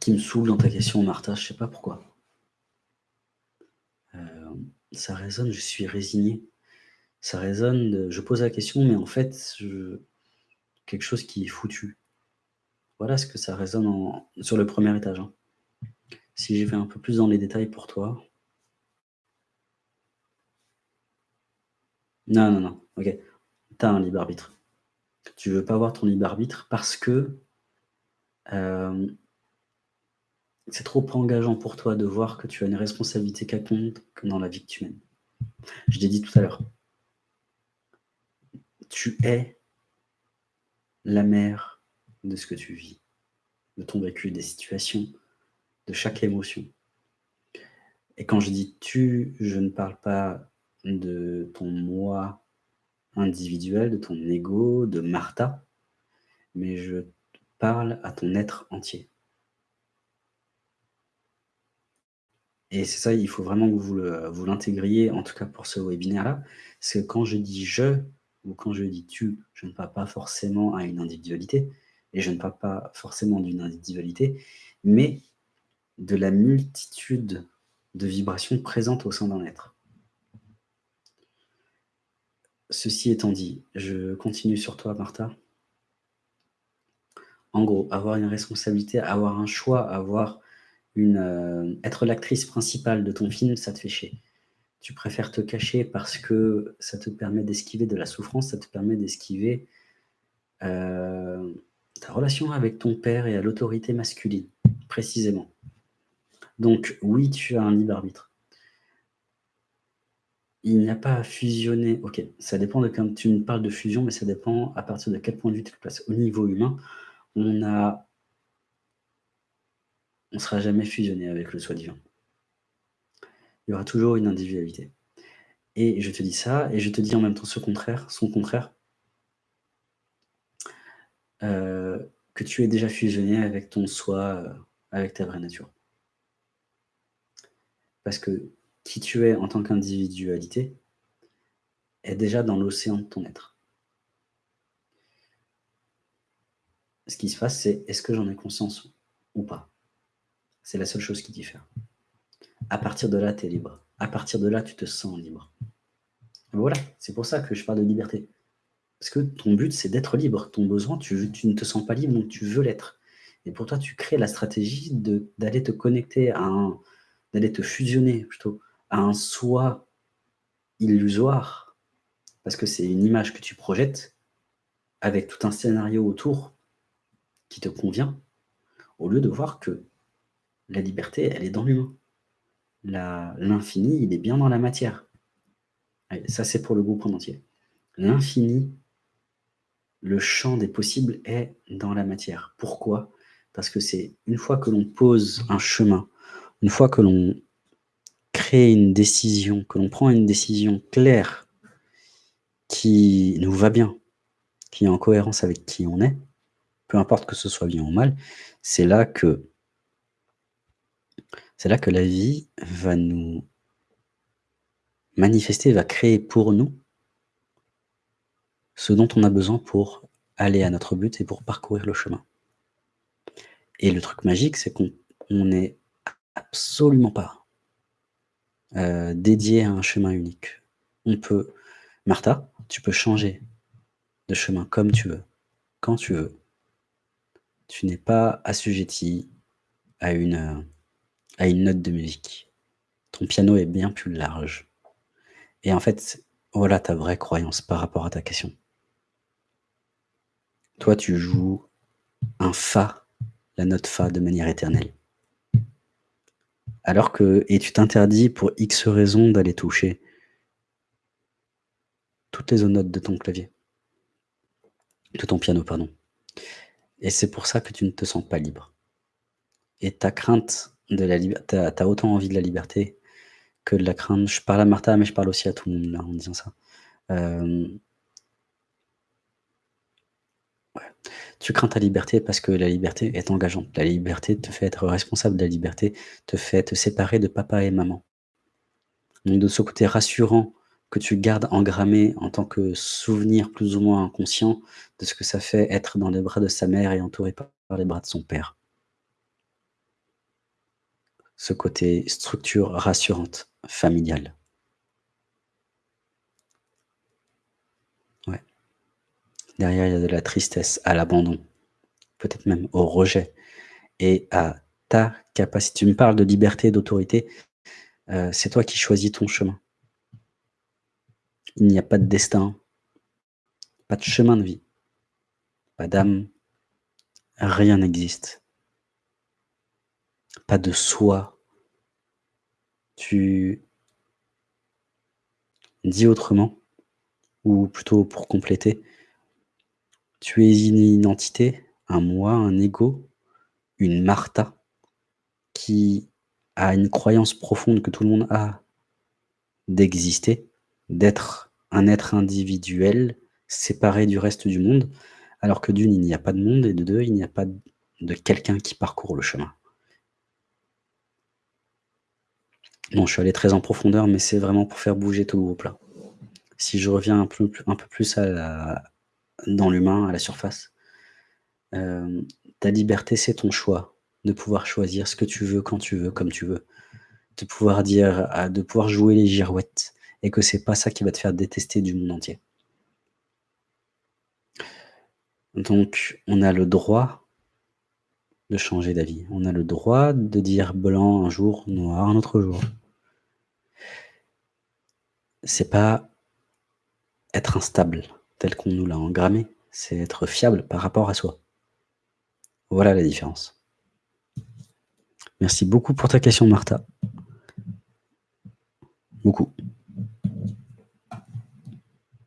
qui me saoule dans ta question, Martha, je sais pas pourquoi. Euh, ça résonne, je suis résigné. Ça résonne, je pose la question, mais en fait, quelque chose qui est foutu. Voilà ce que ça résonne sur le premier étage. Hein. Si j'y vais un peu plus dans les détails pour toi. Non, non, non, ok. Tu as un libre arbitre. Tu veux pas avoir ton libre arbitre parce que euh, c'est trop engageant pour toi de voir que tu as une responsabilité quelconque dans la vie que tu mènes. Je l'ai dit tout à l'heure. Tu es la mère de ce que tu vis, de ton vécu, des situations, de chaque émotion. Et quand je dis tu, je ne parle pas de ton moi individuel, de ton ego, de Martha, mais je parle à ton être entier. Et c'est ça, il faut vraiment que vous l'intégriez, en tout cas pour ce webinaire-là, c'est que quand je dis « je » ou quand je dis « tu », je ne parle pas forcément à une individualité, et je ne parle pas forcément d'une individualité, mais de la multitude de vibrations présentes au sein d'un être. Ceci étant dit, je continue sur toi, Martha. En gros, avoir une responsabilité, avoir un choix, avoir euh, être l'actrice principale de ton film, ça te fait chier. Tu préfères te cacher parce que ça te permet d'esquiver de la souffrance, ça te permet d'esquiver euh, ta relation avec ton père et à l'autorité masculine, précisément. Donc oui, tu as un libre arbitre. Il n'y a pas à fusionner. Ok, ça dépend de quand tu me parles de fusion, mais ça dépend à partir de quel point de vue tu te places. Au niveau humain, on a on ne sera jamais fusionné avec le soi divin. Il y aura toujours une individualité. Et je te dis ça, et je te dis en même temps ce contraire, son contraire, euh, que tu es déjà fusionné avec ton soi, euh, avec ta vraie nature. Parce que qui tu es en tant qu'individualité est déjà dans l'océan de ton être. Ce qui se passe, c'est est-ce que j'en ai conscience ou pas? C'est la seule chose qui diffère. À partir de là, tu es libre. À partir de là, tu te sens libre. voilà, c'est pour ça que je parle de liberté. Parce que ton but, c'est d'être libre. Ton besoin, tu, ne te sens pas libre, donc tu veux l'être. Et pour toi, tu crées la stratégie d'aller te connecter à d'aller te fusionner, plutôt, à un soi illusoire. Parce que c'est une image que tu projettes avec tout un scénario autour qui te convient, au lieu de voir que la liberté, elle est dans l'humain. L'infini, il est bien dans la matière. ça, c'est pour le groupe en entier. L'infini, le champ des possibles est dans la matière. Pourquoi? Parce que c'est une fois que l'on pose un chemin, une fois que l'on crée une décision, que l'on prend une décision claire qui nous va bien, qui est en cohérence avec qui on est, peu importe que ce soit bien ou mal, c'est là que c'est là que la vie va nous manifester, va créer pour nous ce dont on a besoin pour aller à notre but et pour parcourir le chemin. Et le truc magique, c'est qu'on n'est absolument pas euh, dédié à un chemin unique. On peut, Martha, tu peux changer de chemin comme tu veux, quand tu veux. Tu n'es pas assujetti à une à une note de musique. Ton piano est bien plus large. Et en fait, voilà ta vraie croyance par rapport à ta question. Toi, tu joues un Fa, la note Fa de manière éternelle. Alors que, et tu t'interdis pour X raisons d'aller toucher toutes les autres notes de ton clavier, de ton piano, pardon. Et c'est pour ça que tu ne te sens pas libre. Et ta crainte de la liberté, tu as, autant envie de la liberté que de la crainte. Je parle à Martha, mais je parle aussi à tout le monde là en disant ça. Euh, tu crains ta liberté parce que la liberté est engageante. La liberté te fait être responsable de la liberté, te fait te séparer de papa et maman. Donc de ce côté rassurant que tu gardes engrammé en tant que souvenir plus ou moins inconscient de ce que ça fait être dans les bras de sa mère et entouré par les bras de son père. Ce côté structure rassurante, familiale. Ouais. Derrière, il y a de la tristesse à l'abandon, peut-être même au rejet et à ta capacité. Tu me parles de liberté, d'autorité, heu, c'est toi qui choisis ton chemin. Il n'y a pas de destin, pas de chemin de vie, pas d'âme, rien n'existe. Pas de soi. Tu Dit autrement, ou plutôt pour compléter, tu es une identité, un moi, un ego, une Martha qui a une croyance profonde que tout le monde a d'exister, d'être un être individuel, séparé du reste du monde, alors que d'une, il n'y a pas de monde et de deux, il n'y a pas de quelqu'un qui parcourt le chemin. Bon, je suis allé très en profondeur, mais c'est vraiment pour faire bouger tout le groupe là. Si je reviens un peu plus dans l'humain, à la surface, hem, ta liberté, c'est ton choix, de pouvoir choisir ce que tu veux, quand tu veux, comme tu veux. De pouvoir dire de pouvoir jouer les girouettes et que c'est pas ça qui va te faire détester du monde entier. Donc on a le droit de changer d'avis. On a le droit de dire blanc un jour, noir un autre jour. C'est pas être instable tel qu'on nous l'a engrammé, c'est être fiable par rapport à soi. Voilà la différence. Merci beaucoup pour ta question Martha. Beaucoup.